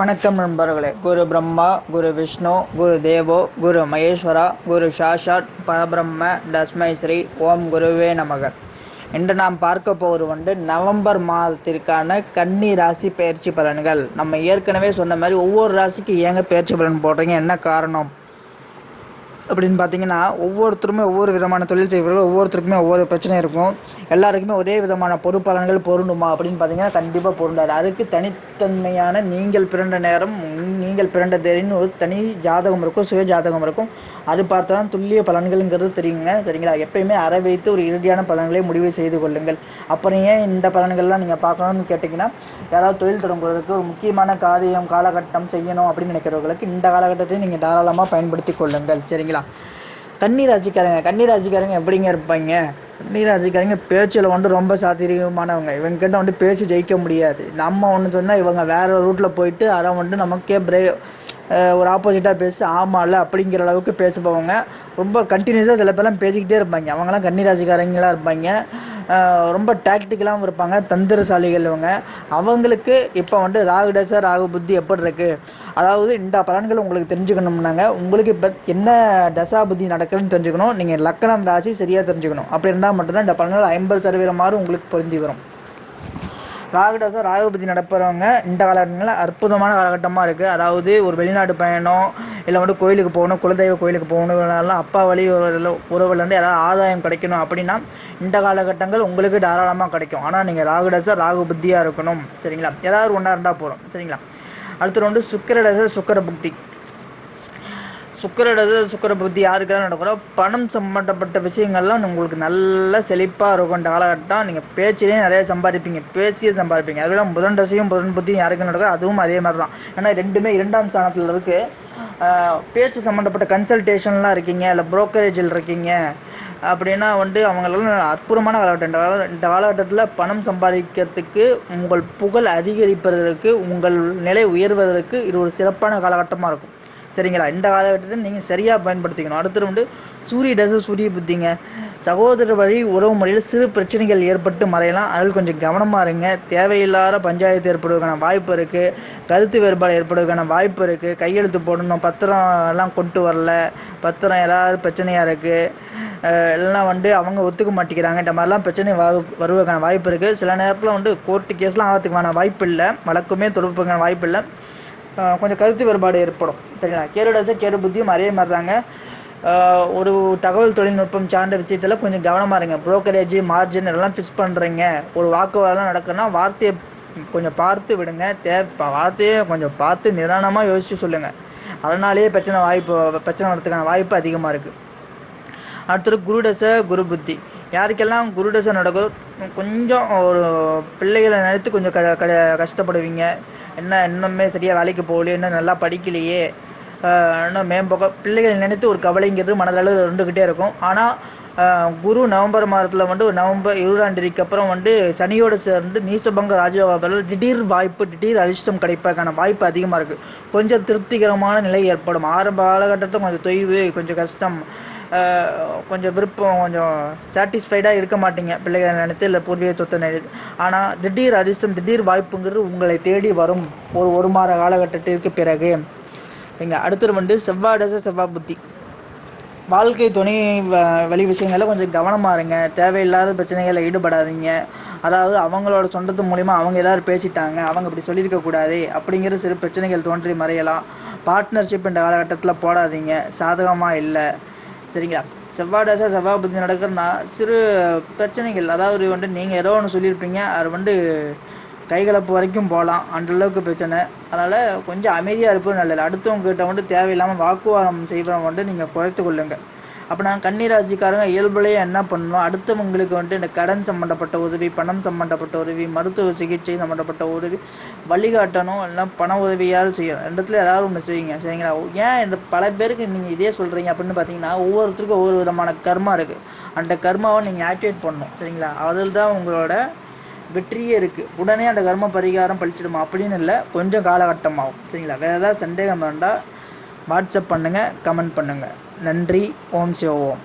வணக்கம் நண்பர்களே. குரு பிரம்மா குரு விஷ்ணு குரு தேவோ குரு மகேஸ்வரா குரு சாஷாட் பரபிரம்ம தஸ்மை ஸ்ரீ ஓம் குருவே நமக. இன்று நாம் பார்க்க போவது வந்து நவம்பர் மாதத்திற்கான கன்னி ராசி பயிற்சி பலன்கள். நம்ம ஏற்கனவே சொன்ன மாதிரி ஒவ்வொரு ராசிக்கு ஏங்க பயிற்சி பலன் போடுறீங்க என்ன காரணம்? அப்படின்னு பார்த்தீங்கன்னா ஒவ்வொருத்தருமே ஒவ்வொரு விதமான தொழில் செய்வர்கள் ஒவ்வொருத்தருக்குமே ஒவ்வொரு பிரச்சனை இருக்கும். எல்லாருக்குமே ஒரே விதமான பொறுப்பலன்கள் பொருண்டுமா அப்படின்னு பார்த்தீங்கன்னா கண்டிப்பாக பொருண்டாது அதுக்கு தனித்தன்மையான நீங்கள் பிறந்த நேரம் நீங்கள் பிறந்த தேதின்னு ஒரு தனி ஜாதகம் இருக்கும் சுய ஜாதகம் இருக்கும். அது பார்த்தா தான் துல்லிய பலன்கள்ங்கிறது தெரியுங்க சரிங்களா? எப்பயுமே அரை வைத்து ஒரு இறுதியான பலன்களை முடிவு செய்து கொள்ளுங்கள். அப்புறம் ஏன் இந்த பலன்கள்லாம் நீங்கள் பார்க்கணும்னு கேட்டிங்கன்னா யாராவது தொழில் தொடங்குவதற்கு ஒரு முக்கியமான காரியம் காலகட்டம் செய்யணும் அப்படின்னு நினைக்கிறவர்களுக்கு இந்த காலகட்டத்தை நீங்கள் தாராளமாக பயன்படுத்தி கொள்ளுங்கள் சரிங்களா? கன்னி ராசிக்காரங்க கன்னி ராசிக்காரங்க எப்படிங்க இருப்பாங்க? கன்னி ராசிக்காரங்க பேச்சில் வந்து ரொம்ப சாத்திரியமானவங்க. இவங்க கிட்ட வந்து பேசி ஜெயிக்க முடியாது. நம்ம ஒன்று சொன்னால் இவங்க வேறு ரூட்டில் போயிட்டு அதை வந்து நமக்கே பிரே ஒரு ஆப்போசிட்டாக பேசி ஆமாம்ல அப்படிங்கிற அளவுக்கு பேசுபவங்க. ரொம்ப கண்டினியூஸாக சில பேர்லாம் பேசிக்கிட்டே இருப்பாங்க. அவங்களாம் கன்னி ராசிக்காரங்களாக இருப்பாங்க. ரொம்ப டாக்டிக்கலாகவும் இருப்பாங்க தந்திரசாலிகள் இவங்க. அவங்களுக்கு இப்போ வந்து ராகு டச ராகு புத்தி எப்படி இருக்குது அதாவது இந்த பலன்கள் உங்களுக்கு தெரிஞ்சுக்கணும்னாங்க. உங்களுக்கு இப்போ என்ன தசா புத்தி நடக்குதுன்னு தெரிஞ்சுக்கணும். நீங்கள் லக்கணம் ராசி சரியாக தெரிஞ்சுக்கணும். அப்படி இருந்தால் மட்டும்தான் இந்த பலன்கள் ஐம்பது சதவீதம் மாதிரி உங்களுக்கு பொருந்தி வரும். ராகுடசம் ராகுபதி நடப்புறவங்க இந்த காலகட்டங்களில் அற்புதமான காலகட்டமாக இருக்குது அதாவது ஒரு வெளிநாட்டு பயணம் இல்லை வந்து கோயிலுக்கு போகணும் குலதெய்வ கோயிலுக்கு போகணும் அப்பா வழி உறவுலேருந்து ஏதாவது ஆதாயம் கிடைக்கணும் அப்படின்னா இந்த காலகட்டங்கள் உங்களுக்கு தாராளமாக கிடைக்கும். ஆனால் நீங்கள் ராகுடச ராகு புத்தியாக இருக்கணும். சரிங்களா? ஏதாவது ஒன்றா இருந்தால் போகிறோம் சரிங்களா? அடுத்து வந்து சுக்கரடச சுக்கர புக்தி சுக்கரடது சுக்கர புத்தி யாருக்கெல்லாம் நடக்கிறோம் பணம் சம்மந்தப்பட்ட விஷயங்கள்லாம் உங்களுக்கு நல்ல செழிப்பாக இருக்கும். இந்த காலகட்டம் நீங்கள் பேச்சிலே நிறைய சம்பாதிப்பீங்க. பேசியே சம்பாதிப்பீங்க. அதுவும் புதன் தசையும் புதன் புத்தியும் யாருக்கு நடக்கும் அதுவும் அதே மாதிரி தான் ஏன்னா ரெண்டுமே இரண்டாம் ஸ்தானத்தில் இருக்குது பேச்சு சம்மந்தப்பட்ட கன்சல்டேஷன்லாம் இருக்கீங்க இல்லை புரோக்கரேஜில் இருக்கீங்க அப்படின்னா வந்து அவங்களெல்லாம் அற்புதமான காலகட்டம். இந்த கால இந்த காலகட்டத்தில் பணம் சம்பாதிக்கிறதுக்கு உங்கள் புகழ் அதிகரிப்பதற்கு உங்கள் நிலை உயர்வதற்கு இது ஒரு சிறப்பான காலகட்டமாக இருக்கும். சரிங்களா இந்த காலகட்டத்தை நீங்கள் சரியாக பயன்படுத்திக்கணும். அடுத்தது வந்து சூரிய டச சூரிய புத்திங்க. சகோதர வழி உறவு முறையில் சிறு பிரச்சனைகள் ஏற்பட்டு மறையலாம். அதில் கொஞ்சம் கவனமாக இருங்க. தேவையில்லாத பஞ்சாயத்து ஏற்படுவதற்கான வாய்ப்பு இருக்குது கருத்து வேறுபாடு ஏற்படுவதற்கான வாய்ப்பு இருக்குது கையெழுத்து போடணும். பத்திரம் எல்லாம் கொண்டு வரல. பத்திரம் ஏதாவது பிரச்சனையாக இருக்குது எல்லாம் வந்து அவங்க ஒத்துக்க மாட்டேங்கிறாங்க. இந்த மாதிரிலாம் பிரச்சனை வ வருவதற்கான வாய்ப்பு இருக்குது சில நேரத்தில் வந்து கோர்ட்டு கேஸ்லாம் ஆகிறதுக்கான வாய்ப்பு இல்லை. வழக்குமே தொடர்புக்கான வாய்ப்பு இல்லை. கொஞ்சம் கருத்து வேறுபாடு ஏற்படும். சரிங்களா? கேருடசை கேரு கேடு புத்தியும் அதே மாதிரி தாங்க ஒரு தகவல் தொழில்நுட்பம் சார்ந்த விஷயத்தில் கொஞ்சம் கவனமாக இருங்க. ப்ரோக்கரேஜ் மார்ஜின் எல்லாம் ஃபிக்ஸ் பண்ணுறீங்க ஒரு வாக்குவாதம் நடக்குன்னா வார்த்தையை கொஞ்சம் பார்த்து விடுங்க. தே வார்த்தையை கொஞ்சம் பார்த்து நிதானமாக யோசித்து சொல்லுங்கள் அதனாலேயே பிரச்சனை வாய்ப்பு பிரச்சனை வரதுக்கான வாய்ப்பு அதிகமாக இருக்குது அடுத்தது குருடச குரு புத்தி. யாருக்கெல்லாம் குருடசை நடக்குதோ கொஞ்சம் ஒரு பிள்ளைகளை நினைத்து கொஞ்சம் க கஷ்டப்படுவீங்க. என்ன இன்னுமே சரியாக வேலைக்கு போகலையே இன்னும் நல்லா படிக்கலையே இன்னும் மேம்போக்க பிள்ளைகளை நினைத்து ஒரு கவலைங்கிறது மனதளவு இருந்துக்கிட்டே இருக்கும். ஆனால் குரு நவம்பர் மாதத்தில் வந்து ஒரு நவம்பர் இருபதாம் தேதிக்கு அப்புறம் வந்து சனியோடு சேர்ந்து நீசபங்க ராஜயோகாவில் திடீர் வாய்ப்பு திடீர் அதிர்ஷ்டம் கிடைப்பதற்கான வாய்ப்பு அதிகமாக இருக்குது கொஞ்சம் திருப்திகரமான நிலை ஏற்படும். ஆரம்ப காலகட்டத்தில் கொஞ்சம் தொய்வு கொஞ்சம் கஷ்டம். கொஞ்சம் விருப்பம் கொஞ்சம் சாட்டிஸ்ஃபைடாக இருக்க மாட்டீங்க. பிள்ளைகளை நினைத்து இல்லை பூர்வீக சொத்தை நினைத்து ஆனால் திடீர் அதிர்ஷ்டம் திடீர் வாய்ப்புங்கிறது உங்களை தேடி வரும். ஒரு ஒரு மாத காலகட்டத்திற்கு பிறகு. இங்கே அடுத்தது வந்து செவ்வாய் தசை செவ்வாய் புத்தி. வாழ்க்கை துணை வ- வழி விஷயங்களில் கொஞ்சம் கவனமாக இருங்க. தேவையில்லாத பிரச்சனைகளில் ஈடுபடாதீங்க. அதாவது அவங்களோட சொந்தத்து மூலிமா அவங்க எல்லாரும் பேசிட்டாங்க. அவங்க இப்படி சொல்லியிருக்கக்கூடாது அப்படிங்கிற சிறு பிரச்சனைகள் தோன்றி மறையலாம். பார்ட்னர்ஷிப் இந்த காலகட்டத்தில் போடாதீங்க. சாதகமாக இல்லை. சரிங்களா? செவ்வாய் தசை செவ்வாய் புத்தி நடக்கிறனா சிறு பிரச்சனைகள். அதாவது வந்துட்டு நீங்கள் ஏதோ ஒன்று சொல்லியிருப்பீங்க. அது வந்து கைகலப்பு வரைக்கும் போகலாம். அந்த அளவுக்கு பிரச்சனை. அதனால் கொஞ்சம் அமைதியாக இருப்பது நல்லது. அடுத்தவங்க கிட்ட தேவையில்லாமல் வாக்குவாதம் செய்வதை வந்துட்டு நீங்கள் குறைத்து கொள்ளுங்கள் அப்போ நான் கன்னிராசிக்காரங்க இயல்புலேயே என்ன பண்ணணும்? அடுத்தவங்களுக்கு வந்துட்டு இந்த கடன் சம்மந்தப்பட்ட உதவி பணம் சம்மந்தப்பட்ட உதவி மருத்துவ சிகிச்சை சம்மந்தப்பட்ட உதவி வழிகாட்டணும் எல்லாம் பண உதவியாவது செய்யணும். ரெண்டுத்துல யாராவது ஒன்று செய்யுங்க சரிங்களா? ஏன் இந்த பல பேருக்கு நீங்கள் இதே சொல்கிறீங்க அப்படின்னு பார்த்தீங்கன்னா ஒவ்வொருத்தருக்கும் ஒவ்வொரு விதமான கர்மா இருக்குது அந்த கர்மாவை நீங்கள் ஆக்டிவேட் பண்ணணும் சரிங்களா? அதில் தான் உங்களோட வெற்றியே இருக்குது உடனே அந்த கர்ம பரிகாரம் பழிச்சிடுமா? அப்படின்னு இல்லை கொஞ்சம் காலகட்டமாகும் சரிங்களா? வேறு ஏதாவது சந்தேகம் வேண்டாம் வாட்ஸ்அப் பண்ணுங்கள் கமெண்ட் பண்ணுங்கள் நன்றி ஓம் சிவ ஓம்.